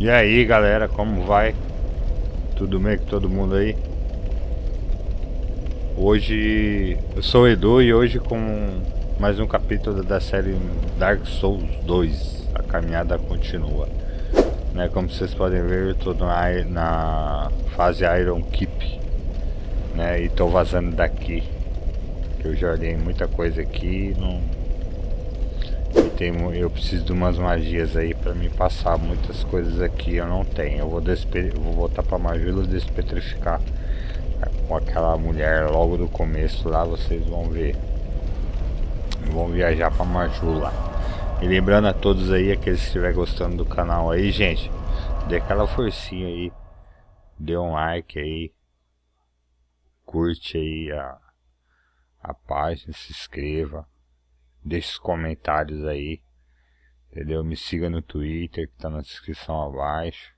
E aí galera, como vai? Tudo bem com todo mundo aí? Hoje eu sou o Edu e hoje com mais um capítulo da série Dark Souls 2 A caminhada continua né, Como vocês podem ver eu estou na, na fase Iron Keep né, E estou vazando daqui eu já olhei muita coisa aqui não tem, eu preciso de umas magias aí para me passar muitas coisas aqui eu não tenho. Eu vou, despe, vou voltar para Majula despetrificar com aquela mulher logo do começo lá, vocês vão ver. Vão viajar para Majula. E lembrando a todos aí, aqueles que estiverem gostando do canal aí, gente, dê aquela forcinha aí. Dê um like aí. Curte aí a, a página, se inscreva deixe os comentários aí, entendeu? Me siga no Twitter que tá na descrição abaixo,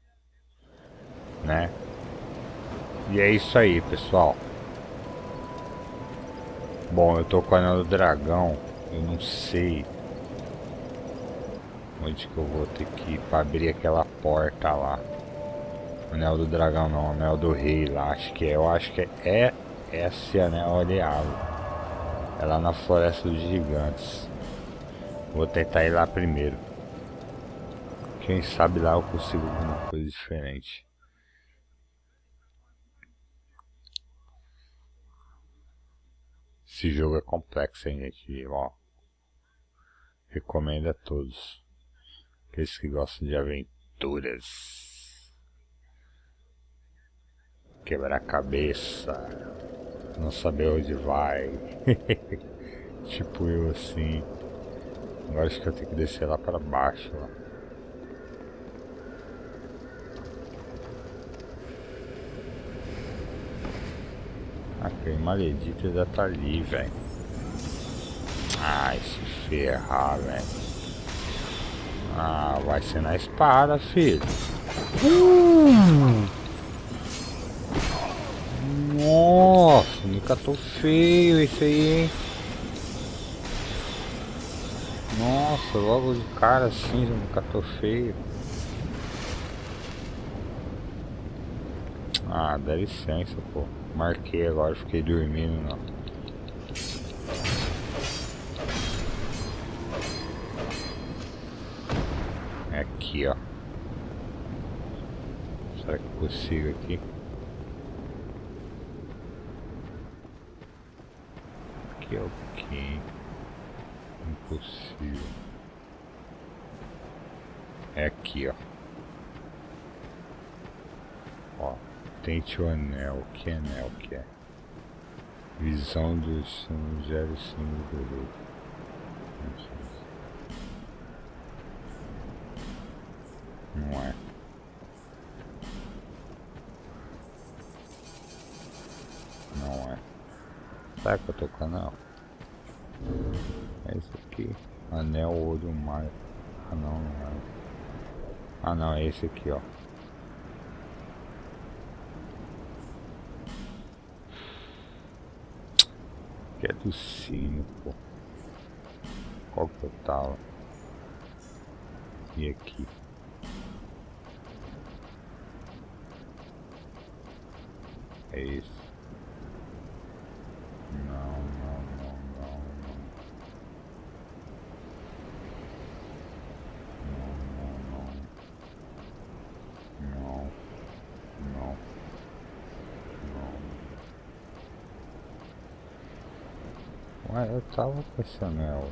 né? E é isso aí, pessoal. Bom, eu tô com o anel do dragão, eu não sei onde que eu vou ter que ir pra abrir aquela porta lá. Anel do dragão não, anel do rei lá, acho que é, eu acho que é, é esse anel oleado. É lá na Floresta dos Gigantes. Vou tentar ir lá primeiro. Quem sabe lá eu consigo alguma coisa diferente. Esse jogo é complexo, hein, gente? Ó, recomendo a todos. Aqueles que gostam de aventuras. Quebrar cabeça não saber onde vai. tipo eu assim. Agora acho que eu tenho que descer lá para baixo. Ó. Aquele maledito já tá ali, velho. Ai, se ferrar, velho. Ah, vai ser na espada, filho. Uh! Nossa, me catou feio esse aí, hein? Nossa, logo de cara assim me catou feio. Ah, dá licença, pô. Marquei agora, fiquei dormindo, não. É aqui, ó. Será que eu consigo aqui? Que é o que? Impossível. É aqui, ó. Ó, tente o anel. Que anel que é? Visão do Singelo Símbolo do Não é. Será que eu tô com canal? É esse aqui. Anel olho mar. Ah não, não é. Ah não, é esse aqui, ó. Que é do sino, pô. Qual que eu tava? E aqui. É esse. Tava com esse anel.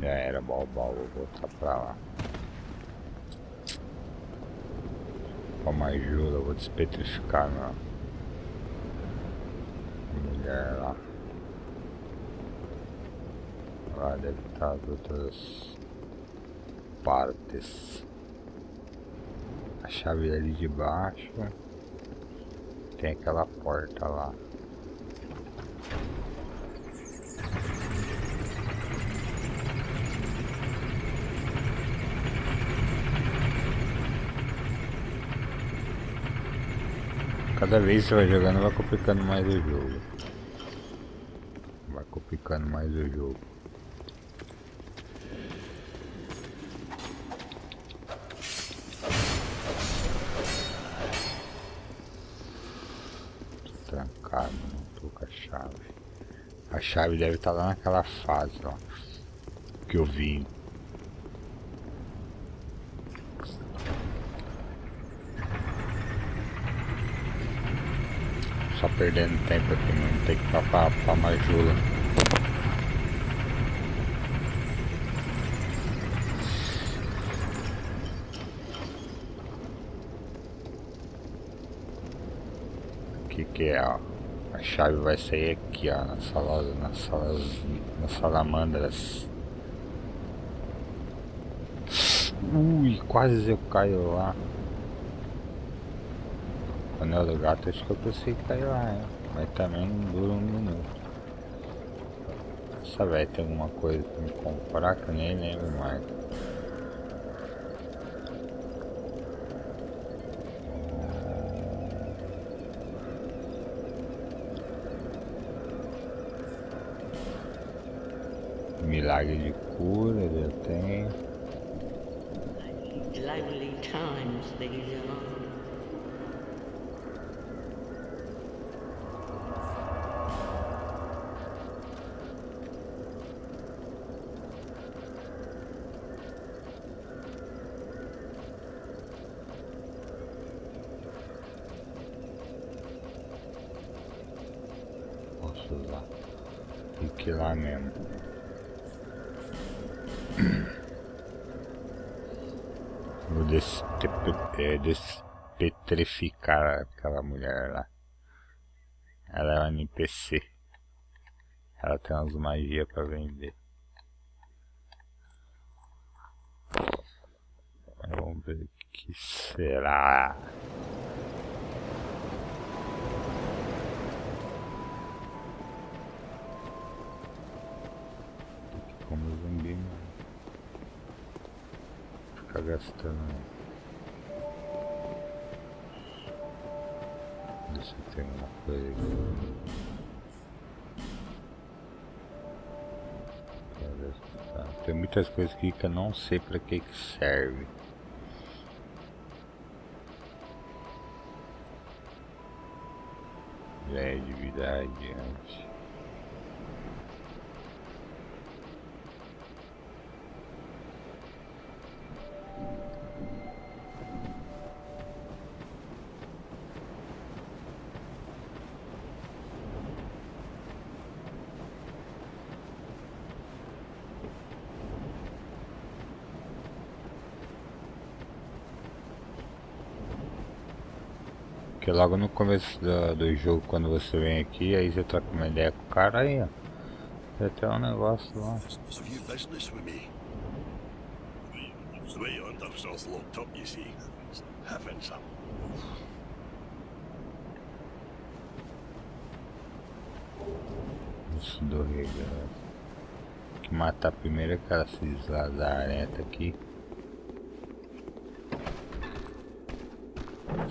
Já era, Balbal, vou voltar pra lá. Com ajuda, vou despetrificar na mulher lá. Lá deve estar as outras partes a chave ali de baixo. Tem aquela porta lá. Cada vez que você vai jogando vai complicando mais o jogo. explicando mais o jogo. Tô trancado, não tô com a chave. A chave deve estar tá lá naquela fase ó, que eu vi Só perdendo tempo aqui, não tem que ir pra, Majula. Aqui que é, ó. A chave vai sair aqui, ó, nas salas, nas salas, nas salamandras. Ui, quase eu caio lá. Anel do gato acho que eu consigo cair lá, hein? Mas também não dura um minuto. Essa velho tem alguma coisa pra me comprar que eu nem lembro mais. Milagre de cura eu tenho. Lonely times these are. lá mesmo. Vou é, despetrificar aquela mulher lá. Ela é um NPC. Ela tem umas magias pra vender. Vamos ver o que será. Gastando. Deixa eu ter uma coisa aqui. Tem muitas coisas aqui que eu não sei pra que que serve. Já é de Logo no começo do, do jogo, quando você vem aqui, aí você troca uma ideia com o cara aí, ó. Tem até um negócio lá. Isso do rei, Que matar primeiro aquela lazareta aqui.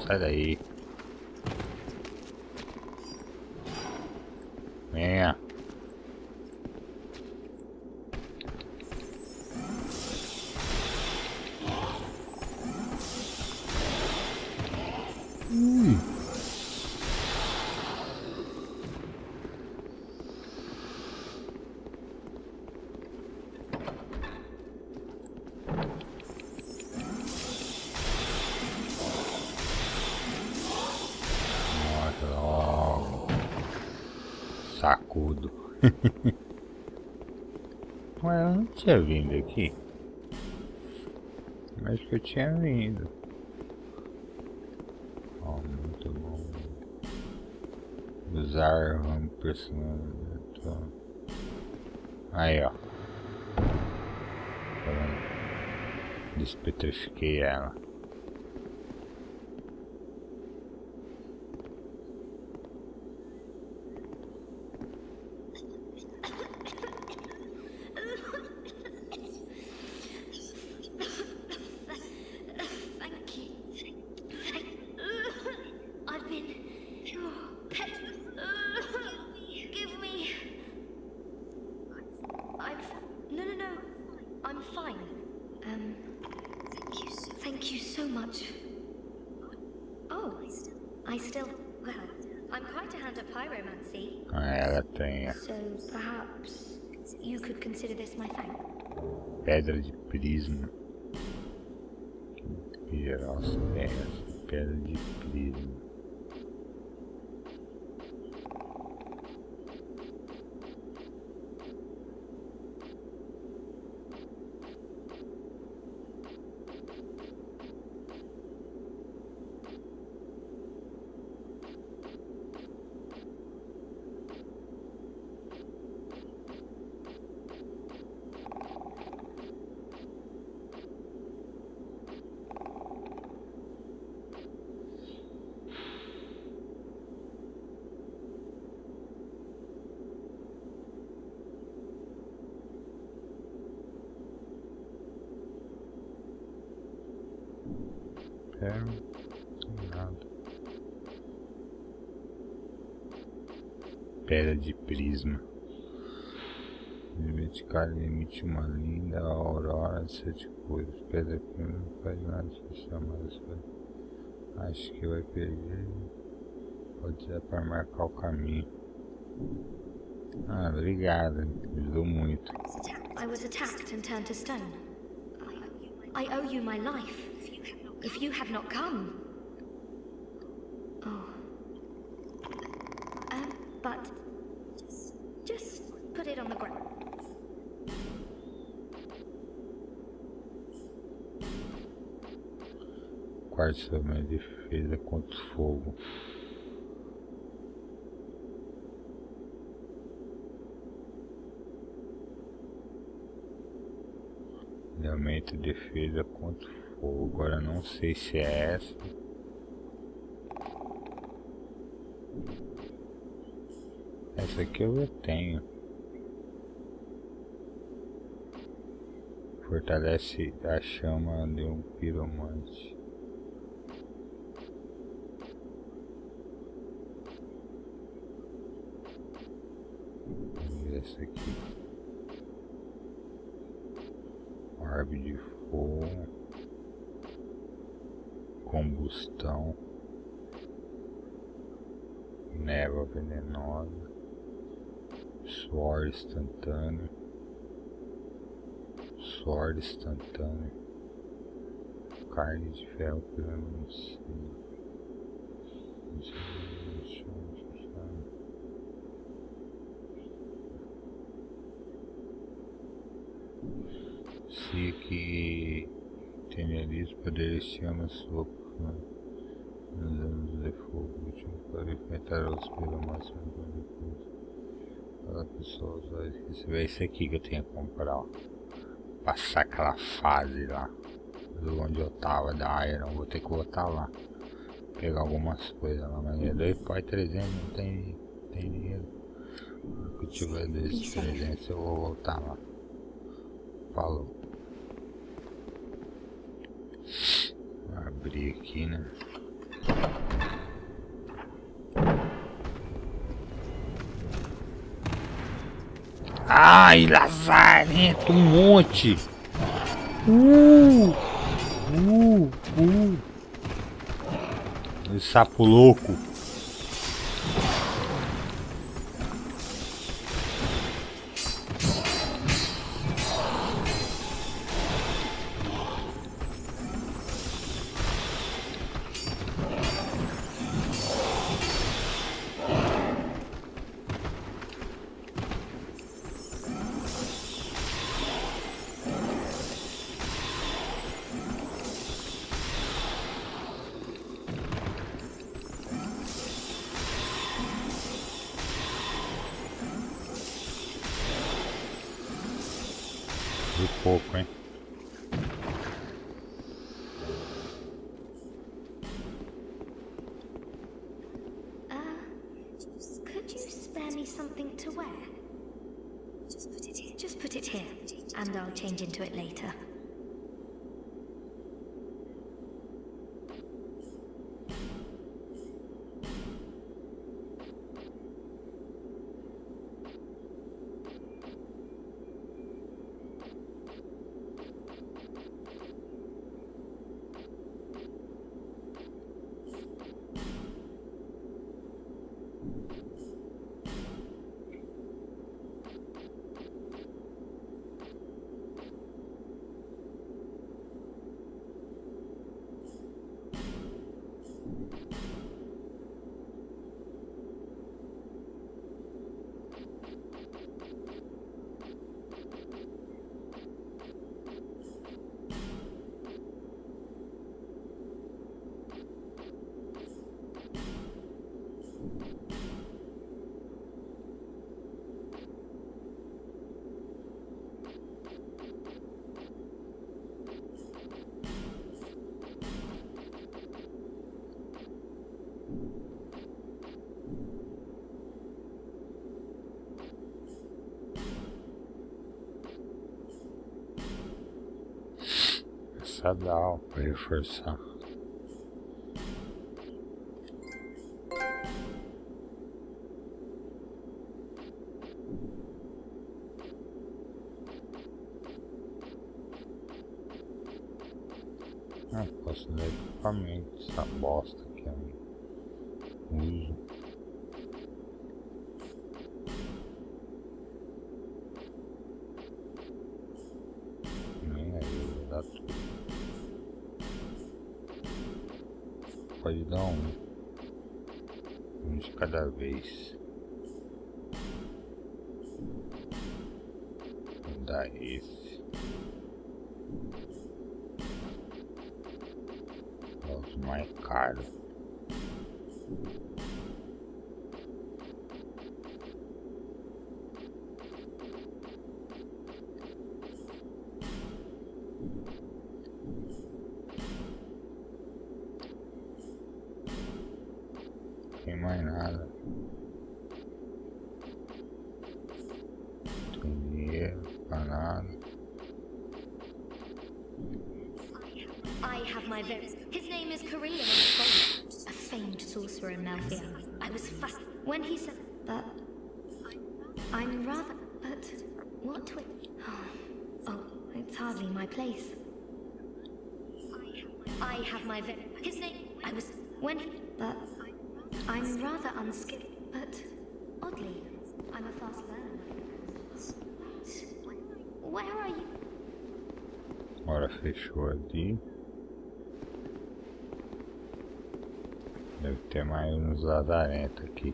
Sai daí. Yeah. Sacudo. Ué, eu não tinha vindo aqui. Mas que eu tinha vindo. Oh, muito bom. Usar um personagem. Aí, ó. Despetrifiquei ela. Pyromancy. Ah, ela tem So perhaps you could consider this my thanks. pedra de prisma. Pedra de prisma. É, nada. Pedra de prisma. Limite cara emite uma linda aurora de sete cores. Pedra prima não faz nada chamar isso. Acho que vai perder. Pode ser para marcar o caminho. Ah, obrigado. Ajudou muito. I was attacked and turned to stone. I owe you my life. If you had not come. Oh. Um, but just, just put it on the ground. Quarto minha defesa contra o fogo. Ele aumenta a defesa contra. Agora não sei se é essa. Essa aqui eu já tenho. Fortalece a chama de um piromante. Essa aqui. Orbe de fogo. Combustão. Névoa venenosa. Suor instantâneo. Suor instantâneo. Carne de ferro pelo Se que tenerias poderes chama sopa anos de fogo último para enfrentar os pelo máximo depois. Fala pessoal, esse é esse aqui que eu tenho que comprar, ó. Passar aquela fase lá do onde eu tava da Iron, vou ter que voltar lá. Pegar algumas coisas lá, mas é 2 pai 300, não tem, tem dinheiro. Se eu tiver desses 300 eu vou voltar lá. Falou. Abrir aqui, né? Ai, lazarento, um monte. Uh, uh, uh. Esse sapo louco. De pouco, hein? Machadal pra reforçar. Ah, posso dar equipamento, essa bosta aqui eu uso. Dar um. De cada vez. Dar esse. mais caro. Mais nada. Pra nada. I have my very. His name is Carillion a famed sorcerer in Malthea. I was fast when he said that. I'm rather. But what? Wi oh, oh, it's hardly my place. I have my very. His name. I was when he. But I'm rather unskilled. But oddly, I'm a fast learner. Where are you? Ora fechou ali. Deve ter mais uns ladarentos aqui.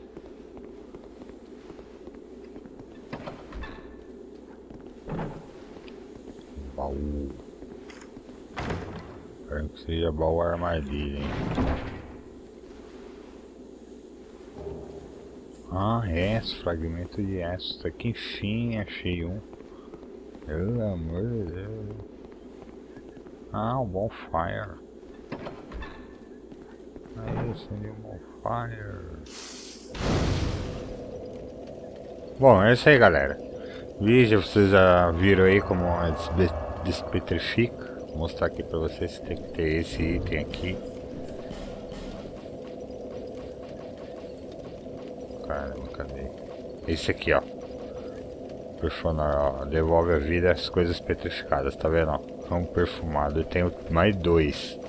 Baú. Espero que seja baú armadilha, hein? Ah, é, fragmento de aço. Aqui enfim achei um. Pelo amor de Deus. Ah, o bonfire. Aí, acendeu um fire. Bom, é isso aí, galera. Vídeo, vocês já viram aí como despetrifica. Vou mostrar aqui pra vocês. Tem que ter esse item aqui. Cadê? Esse aqui, ó. Perfunar, ó. Devolve a vida às coisas petrificadas, tá vendo? Ó? Um perfumado. Eu tenho mais dois.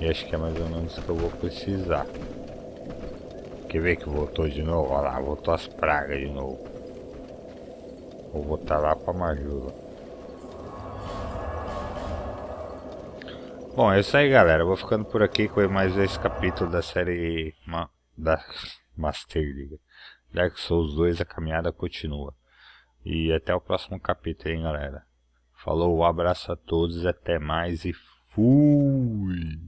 E acho que é mais ou menos o que eu vou precisar. Quer ver que voltou de novo? Olha lá, voltou as pragas de novo. Vou voltar lá pra Majula. Bom, é isso aí galera. vou ficando por aqui com mais esse capítulo da série Ma da Master League. Dark Souls 2, a caminhada continua. E até o próximo capítulo, hein galera. Falou, um abraço a todos, até mais e fui!